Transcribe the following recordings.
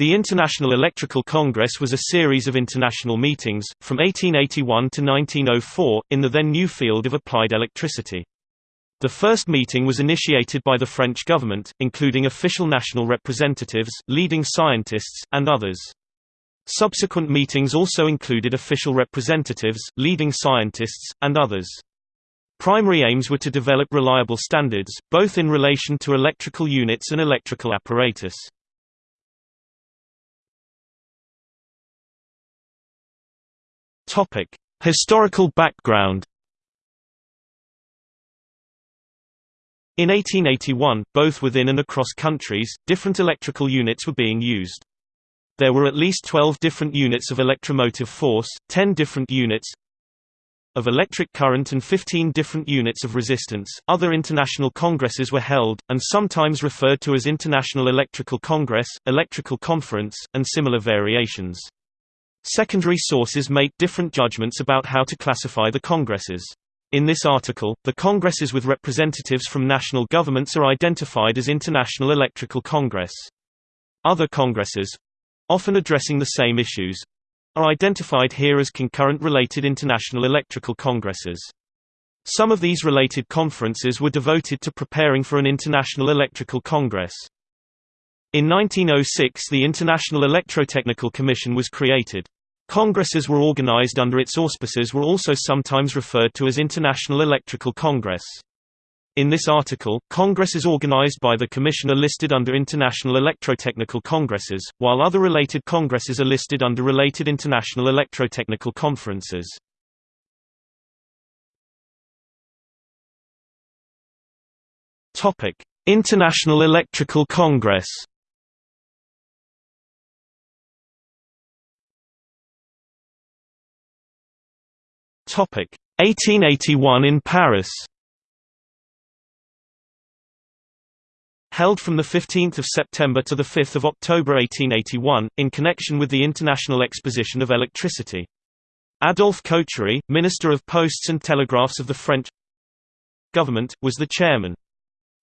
The International Electrical Congress was a series of international meetings, from 1881 to 1904, in the then new field of applied electricity. The first meeting was initiated by the French government, including official national representatives, leading scientists, and others. Subsequent meetings also included official representatives, leading scientists, and others. Primary aims were to develop reliable standards, both in relation to electrical units and electrical apparatus. Topic: Historical background. In 1881, both within and across countries, different electrical units were being used. There were at least 12 different units of electromotive force, 10 different units of electric current and 15 different units of resistance. Other international congresses were held, and sometimes referred to as International Electrical Congress, Electrical Conference, and similar variations. Secondary sources make different judgments about how to classify the congresses. In this article, the congresses with representatives from national governments are identified as International Electrical Congress. Other congresses often addressing the same issues are identified here as concurrent related international electrical congresses. Some of these related conferences were devoted to preparing for an international electrical congress. In 1906 the International Electrotechnical Commission was created. Congresses were organized under its auspices were also sometimes referred to as International Electrical Congress. In this article, congresses organized by the Commission are listed under International Electrotechnical Congresses, while other related congresses are listed under related International Electrotechnical Conferences. International Electrical Congress 1881 in Paris. Held from 15 September to 5 October 1881, in connection with the International Exposition of Electricity. Adolphe Cochery, Minister of Posts and Telegraphs of the French government, was the chairman.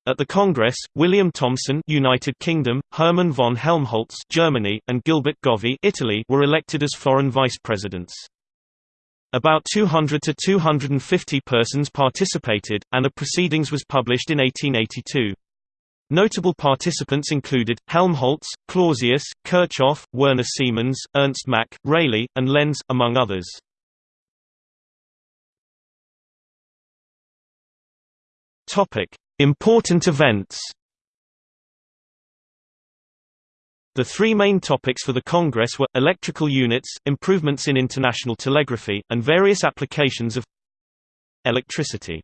At the Congress, William Thomson United Kingdom, Hermann von Helmholtz Germany, and Gilberto Govi Italy were elected as foreign vice-presidents. About 200 to 250 persons participated, and a proceedings was published in 1882. Notable participants included, Helmholtz, Clausius, Kirchhoff, Werner Siemens, Ernst Mach, Rayleigh, and Lenz, among others. Important events The three main topics for the Congress were, electrical units, improvements in international telegraphy, and various applications of electricity.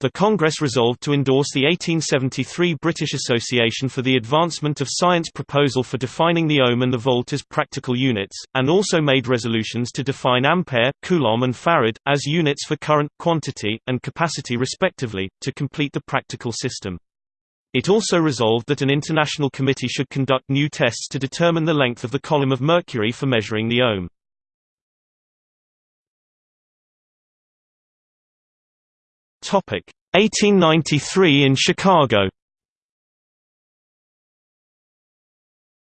The Congress resolved to endorse the 1873 British Association for the Advancement of Science proposal for defining the ohm and the volt as practical units, and also made resolutions to define ampere, coulomb and farad, as units for current, quantity, and capacity respectively, to complete the practical system. It also resolved that an international committee should conduct new tests to determine the length of the column of mercury for measuring the ohm. Topic 1893 in Chicago.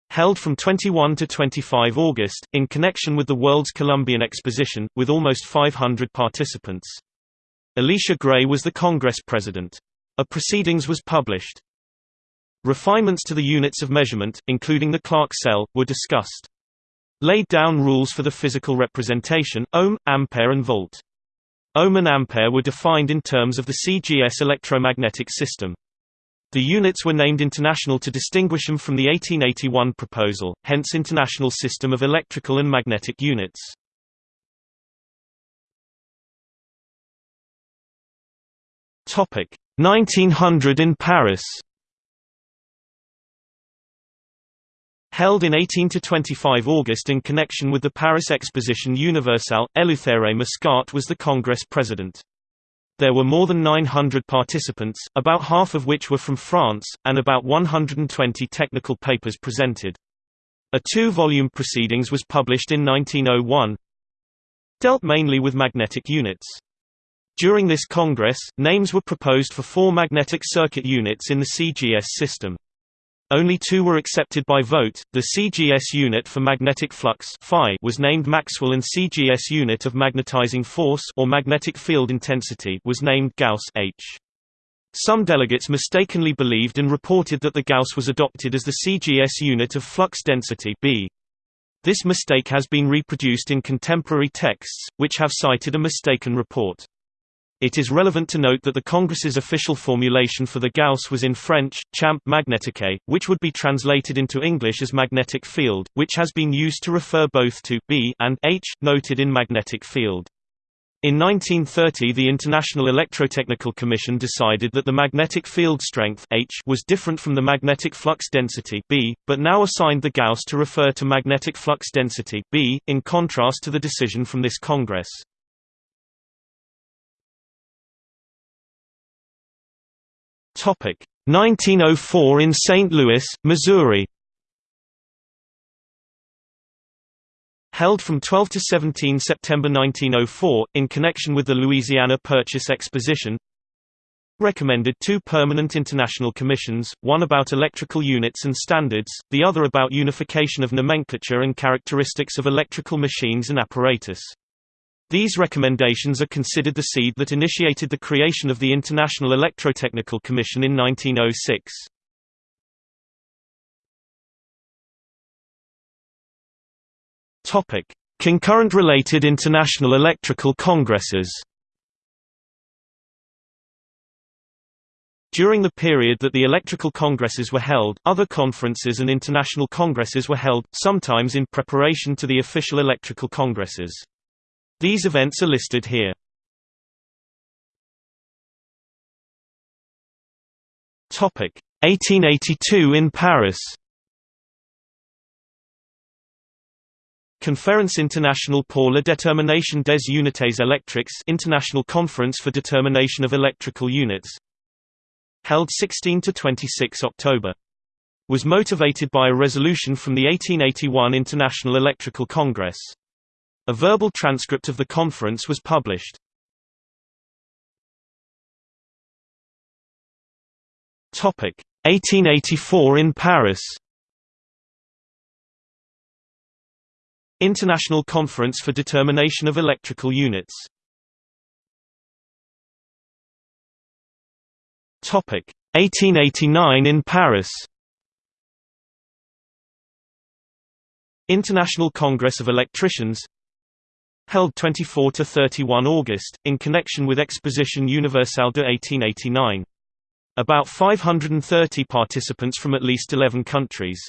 Held from 21 to 25 August, in connection with the World's Columbian Exposition, with almost 500 participants. Elisha Gray was the Congress president. A proceedings was published. Refinements to the units of measurement, including the Clark cell, were discussed. Laid down rules for the physical representation, ohm, ampere and volt. Ohm and ampere were defined in terms of the CGS electromagnetic system. The units were named international to distinguish them from the 1881 proposal, hence International System of Electrical and Magnetic Units. Topic 1900 in Paris. Held in 18–25 August in connection with the Paris Exposition Universelle, Eleuthère Mascart was the Congress president. There were more than 900 participants, about half of which were from France, and about 120 technical papers presented. A two-volume proceedings was published in 1901, dealt mainly with magnetic units. During this Congress, names were proposed for four magnetic circuit units in the CGS system. Only two were accepted by vote. The CGS unit for magnetic flux phi was named Maxwell and CGS unit of magnetizing force or magnetic field intensity was named Gauss H. Some delegates mistakenly believed and reported that the Gauss was adopted as the CGS unit of flux density B. This mistake has been reproduced in contemporary texts, which have cited a mistaken report. It is relevant to note that the Congress's official formulation for the Gauss was in French, champ magnétique, which would be translated into English as magnetic field, which has been used to refer both to B and H, noted in magnetic field. In 1930 the International Electrotechnical Commission decided that the magnetic field strength H was different from the magnetic flux density B, but now assigned the Gauss to refer to magnetic flux density B, in contrast to the decision from this Congress. Topic 1904 in St. Louis, Missouri held from 12 to 17 September 1904, in connection with the Louisiana Purchase Exposition recommended two permanent international commissions, one about electrical units and standards, the other about unification of nomenclature and characteristics of electrical machines and apparatus. These recommendations are considered the seed that initiated the creation of the International Electrotechnical Commission in 1906. Topic: Concurrent related international electrical congresses. During the period that the electrical congresses were held, other conferences and international congresses were held, sometimes in preparation to the official electrical congresses. These events are listed here. Topic: 1882 in Paris. Conférence internationale pour la détermination des unités électriques International Conference for Determination of Electrical Units held 16 to 26 October was motivated by a resolution from the 1881 International Electrical Congress. A verbal transcript of the conference was published. Topic. 1884 in Paris. International Conference for Determination of Electrical Units. Topic. 1889 in Paris. International Congress of Electricians held 24 to 31 August in connection with Exposition Universelle de 1889 about 530 participants from at least 11 countries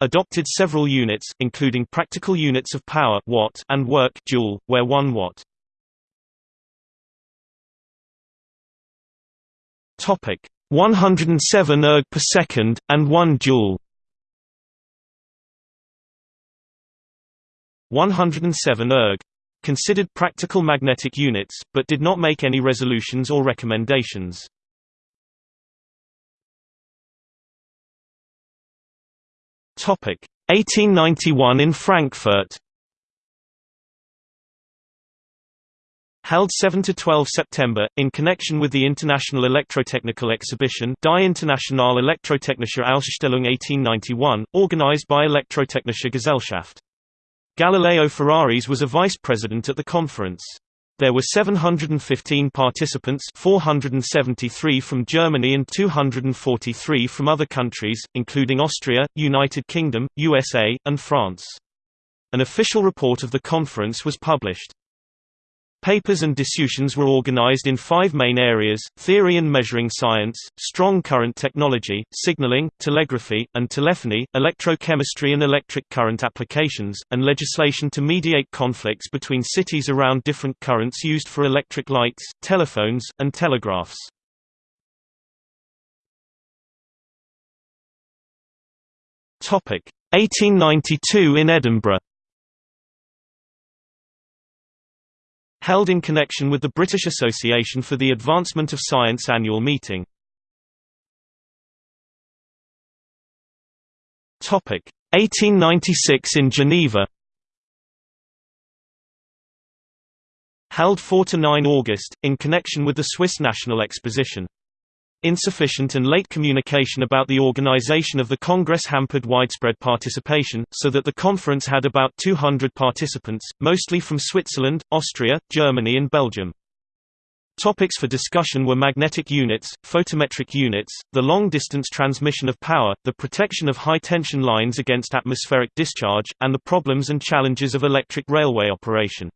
adopted several units, including practical units of power watt and work joule, where 1 watt. Topic 107 erg per second and 1 joule. 107 erg considered practical magnetic units, but did not make any resolutions or recommendations. Topic 1891 in Frankfurt. Held 7 to 12 September in connection with the International Electrotechnical Exhibition Die Internationale Elektrotechnische Ausstellung 1891, organized by Elektrotechnische Gesellschaft. Galileo Ferraris was a vice president at the conference. There were 715 participants 473 from Germany and 243 from other countries, including Austria, United Kingdom, USA, and France. An official report of the conference was published. Papers and discussions were organized in five main areas, theory and measuring science, strong current technology, signaling, telegraphy, and telephony, electrochemistry and electric current applications, and legislation to mediate conflicts between cities around different currents used for electric lights, telephones, and telegraphs. Topic 1892 in Edinburgh held in connection with the British Association for the Advancement of Science annual meeting. Topic 1896 in Geneva. Held 4 to 9 August in connection with the Swiss National Exposition. Insufficient and late communication about the organization of the Congress hampered widespread participation, so that the conference had about 200 participants, mostly from Switzerland, Austria, Germany and Belgium. Topics for discussion were magnetic units, photometric units, the long-distance transmission of power, the protection of high-tension lines against atmospheric discharge, and the problems and challenges of electric railway operation.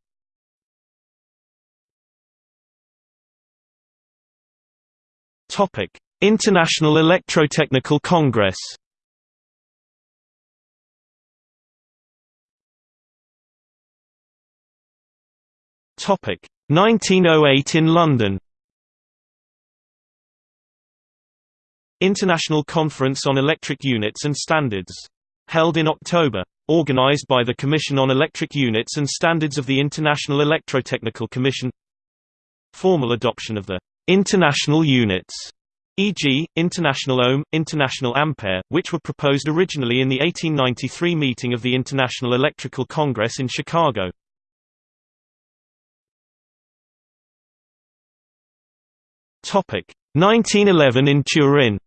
Topic: International Electrotechnical Congress. Topic: 1908 in London. International Conference on Electric Units and Standards. Held in October. Organized by the Commission on Electric Units and Standards of the International Electrotechnical Commission. Formal adoption of the International units e.g., International Ohm, International Ampere, which were proposed originally in the 1893 meeting of the International Electrical Congress in Chicago. Topic 1911 in Turin.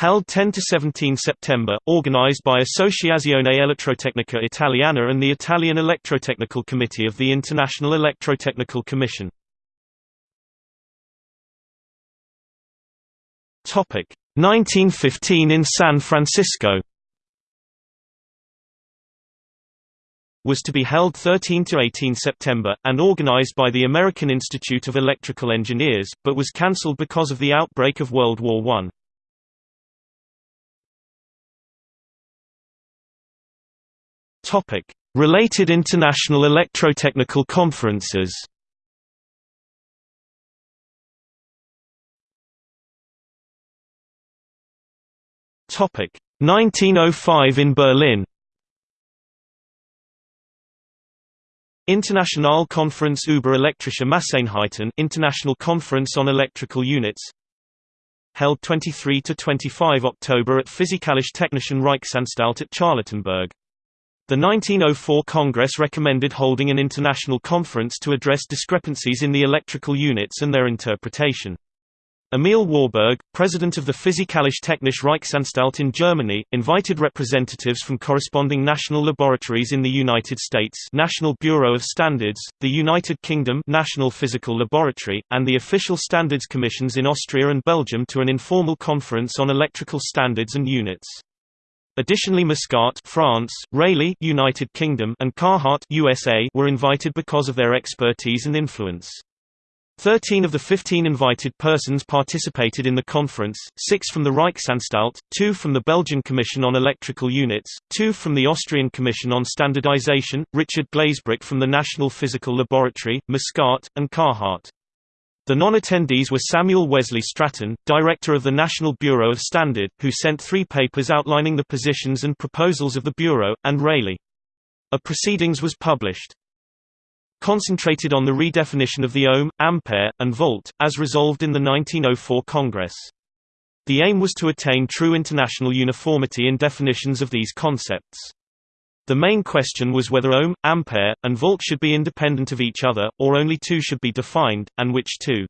Held 10 to 17 September, organized by Associazione Elettrotecnica Italiana and the Italian Electrotechnical Committee of the International Electrotechnical Commission. Topic 1915 in San Francisco. was to be held 13 to 18 September, and organized by the American Institute of Electrical Engineers, but was cancelled because of the outbreak of World War I. Topic: Related international electrotechnical conferences. Topic: 1905 in Berlin. Internationale Konferenz über elektrische Masseinheiten International Conference on Electrical Units held 23 to 25 October at Physikalisch-Technischen Reichsanstalt at Charlottenburg the 1904 Congress recommended holding an international conference to address discrepancies in the electrical units and their interpretation. Emil Warburg, president of the Physikalisch-Technische Reichsanstalt in Germany, invited representatives from corresponding national laboratories in the United States National Bureau of Standards, the United Kingdom National Physical Laboratory, and the official standards commissions in Austria and Belgium to an informal conference on electrical standards and units. Additionally Mascart France, Rayleigh United Kingdom and Carhart USA were invited because of their expertise and influence. Thirteen of the fifteen invited persons participated in the conference, six from the Reichsanstalt, two from the Belgian Commission on Electrical Units, two from the Austrian Commission on Standardization, Richard Glazebrook from the National Physical Laboratory, Mascart, and Carhart. The non-attendees were Samuel Wesley Stratton, director of the National Bureau of Standard, who sent three papers outlining the positions and proposals of the Bureau, and Rayleigh. A proceedings was published. Concentrated on the redefinition of the ohm, ampere, and volt, as resolved in the 1904 Congress. The aim was to attain true international uniformity in definitions of these concepts. The main question was whether ohm, ampere, and volt should be independent of each other, or only two should be defined, and which two.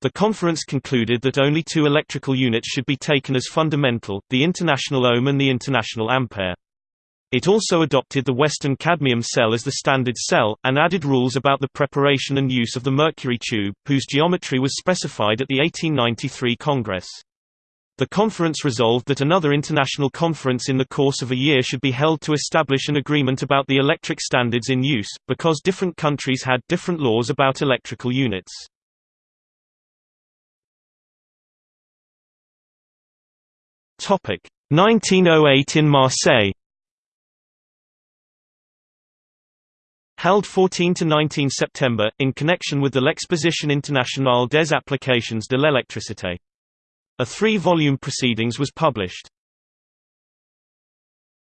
The conference concluded that only two electrical units should be taken as fundamental, the international ohm and the international ampere. It also adopted the Weston cadmium cell as the standard cell, and added rules about the preparation and use of the mercury tube, whose geometry was specified at the 1893 Congress. The conference resolved that another international conference in the course of a year should be held to establish an agreement about the electric standards in use, because different countries had different laws about electrical units. Topic 1908 in Marseille. Held 14 to 19 September in connection with the l'Exposition internationale des applications de l'électricité. A three-volume proceedings was published.